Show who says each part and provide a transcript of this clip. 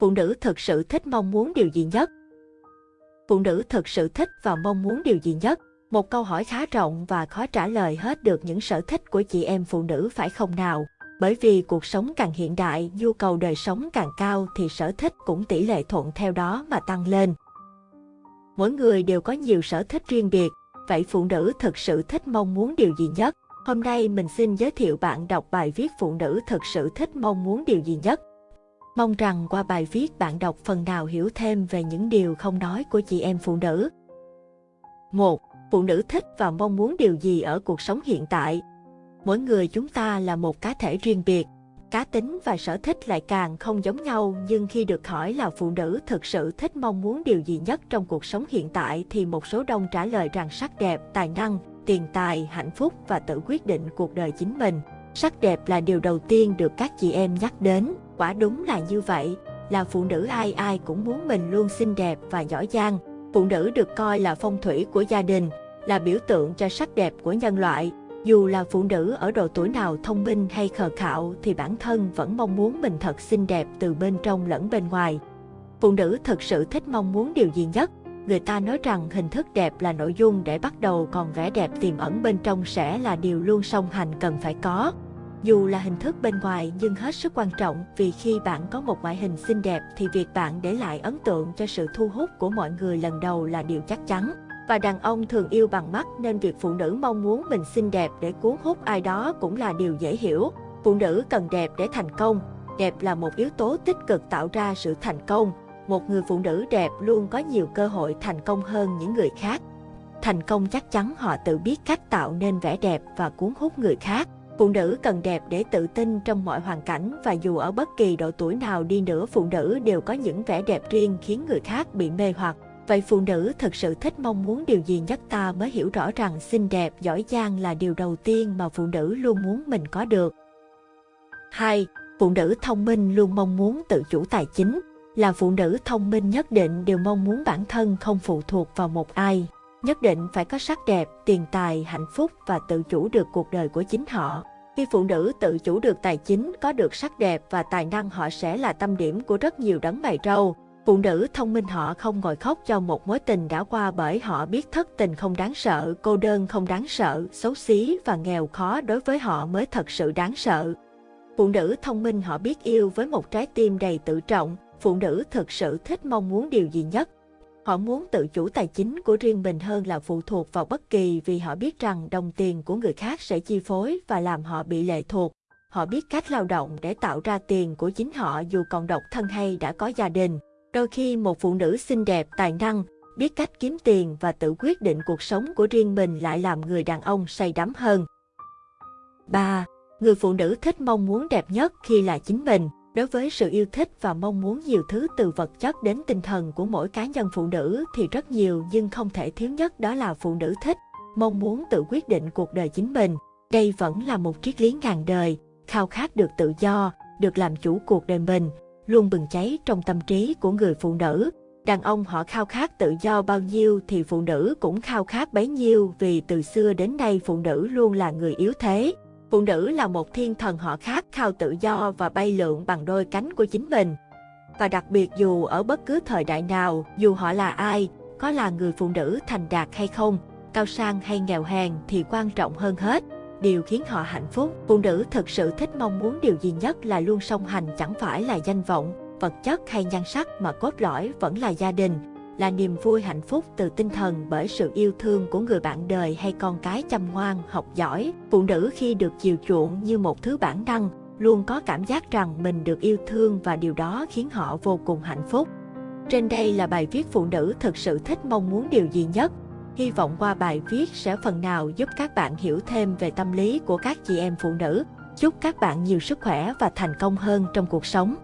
Speaker 1: Phụ nữ thực sự thích mong muốn điều gì nhất? Phụ nữ thực sự thích và mong muốn điều gì nhất? Một câu hỏi khá rộng và khó trả lời hết được những sở thích của chị em phụ nữ phải không nào? Bởi vì cuộc sống càng hiện đại, nhu cầu đời sống càng cao thì sở thích cũng tỷ lệ thuận theo đó mà tăng lên. Mỗi người đều có nhiều sở thích riêng biệt, vậy phụ nữ thực sự thích mong muốn điều gì nhất? Hôm nay mình xin giới thiệu bạn đọc bài viết phụ nữ thực sự thích mong muốn điều gì nhất. Mong rằng qua bài viết bạn đọc phần nào hiểu thêm về những điều không nói của chị em phụ nữ. 1. Phụ nữ thích và mong muốn điều gì ở cuộc sống hiện tại? Mỗi người chúng ta là một cá thể riêng biệt, cá tính và sở thích lại càng không giống nhau nhưng khi được hỏi là phụ nữ thực sự thích mong muốn điều gì nhất trong cuộc sống hiện tại thì một số đông trả lời rằng sắc đẹp, tài năng, tiền tài, hạnh phúc và tự quyết định cuộc đời chính mình. Sắc đẹp là điều đầu tiên được các chị em nhắc đến, quả đúng là như vậy, là phụ nữ ai ai cũng muốn mình luôn xinh đẹp và giỏi giang. Phụ nữ được coi là phong thủy của gia đình, là biểu tượng cho sắc đẹp của nhân loại. Dù là phụ nữ ở độ tuổi nào thông minh hay khờ khạo thì bản thân vẫn mong muốn mình thật xinh đẹp từ bên trong lẫn bên ngoài. Phụ nữ thực sự thích mong muốn điều gì nhất? Người ta nói rằng hình thức đẹp là nội dung để bắt đầu còn vẻ đẹp tiềm ẩn bên trong sẽ là điều luôn song hành cần phải có. Dù là hình thức bên ngoài nhưng hết sức quan trọng vì khi bạn có một ngoại hình xinh đẹp thì việc bạn để lại ấn tượng cho sự thu hút của mọi người lần đầu là điều chắc chắn. Và đàn ông thường yêu bằng mắt nên việc phụ nữ mong muốn mình xinh đẹp để cuốn hút ai đó cũng là điều dễ hiểu. Phụ nữ cần đẹp để thành công. Đẹp là một yếu tố tích cực tạo ra sự thành công. Một người phụ nữ đẹp luôn có nhiều cơ hội thành công hơn những người khác. Thành công chắc chắn họ tự biết cách tạo nên vẻ đẹp và cuốn hút người khác. Phụ nữ cần đẹp để tự tin trong mọi hoàn cảnh và dù ở bất kỳ độ tuổi nào đi nữa phụ nữ đều có những vẻ đẹp riêng khiến người khác bị mê hoặc. Vậy phụ nữ thực sự thích mong muốn điều gì nhất ta mới hiểu rõ rằng xinh đẹp, giỏi giang là điều đầu tiên mà phụ nữ luôn muốn mình có được. 2. Phụ nữ thông minh luôn mong muốn tự chủ tài chính. Là phụ nữ thông minh nhất định đều mong muốn bản thân không phụ thuộc vào một ai. Nhất định phải có sắc đẹp, tiền tài, hạnh phúc và tự chủ được cuộc đời của chính họ. Khi phụ nữ tự chủ được tài chính, có được sắc đẹp và tài năng họ sẽ là tâm điểm của rất nhiều đấng mày trâu. Phụ nữ thông minh họ không ngồi khóc cho một mối tình đã qua bởi họ biết thất tình không đáng sợ, cô đơn không đáng sợ, xấu xí và nghèo khó đối với họ mới thật sự đáng sợ. Phụ nữ thông minh họ biết yêu với một trái tim đầy tự trọng, phụ nữ thực sự thích mong muốn điều gì nhất. Họ muốn tự chủ tài chính của riêng mình hơn là phụ thuộc vào bất kỳ vì họ biết rằng đồng tiền của người khác sẽ chi phối và làm họ bị lệ thuộc. Họ biết cách lao động để tạo ra tiền của chính họ dù còn độc thân hay đã có gia đình. Đôi khi một phụ nữ xinh đẹp, tài năng, biết cách kiếm tiền và tự quyết định cuộc sống của riêng mình lại làm người đàn ông say đắm hơn. 3. Người phụ nữ thích mong muốn đẹp nhất khi là chính mình. Đối với sự yêu thích và mong muốn nhiều thứ từ vật chất đến tinh thần của mỗi cá nhân phụ nữ thì rất nhiều nhưng không thể thiếu nhất đó là phụ nữ thích, mong muốn tự quyết định cuộc đời chính mình. Đây vẫn là một triết lý ngàn đời, khao khát được tự do, được làm chủ cuộc đời mình, luôn bừng cháy trong tâm trí của người phụ nữ. Đàn ông họ khao khát tự do bao nhiêu thì phụ nữ cũng khao khát bấy nhiêu vì từ xưa đến nay phụ nữ luôn là người yếu thế. Phụ nữ là một thiên thần họ khát khao tự do và bay lượn bằng đôi cánh của chính mình. Và đặc biệt dù ở bất cứ thời đại nào, dù họ là ai, có là người phụ nữ thành đạt hay không, cao sang hay nghèo hèn thì quan trọng hơn hết. Điều khiến họ hạnh phúc, phụ nữ thực sự thích mong muốn điều gì nhất là luôn song hành chẳng phải là danh vọng, vật chất hay nhan sắc mà cốt lõi vẫn là gia đình, là niềm vui hạnh phúc từ tinh thần bởi sự yêu thương của người bạn đời hay con cái chăm ngoan, học giỏi. Phụ nữ khi được chiều chuộng như một thứ bản năng, luôn có cảm giác rằng mình được yêu thương và điều đó khiến họ vô cùng hạnh phúc. Trên đây là bài viết phụ nữ thực sự thích mong muốn điều gì nhất. Hy vọng qua bài viết sẽ phần nào giúp các bạn hiểu thêm về tâm lý của các chị em phụ nữ. Chúc các bạn nhiều sức khỏe và thành công hơn trong cuộc sống.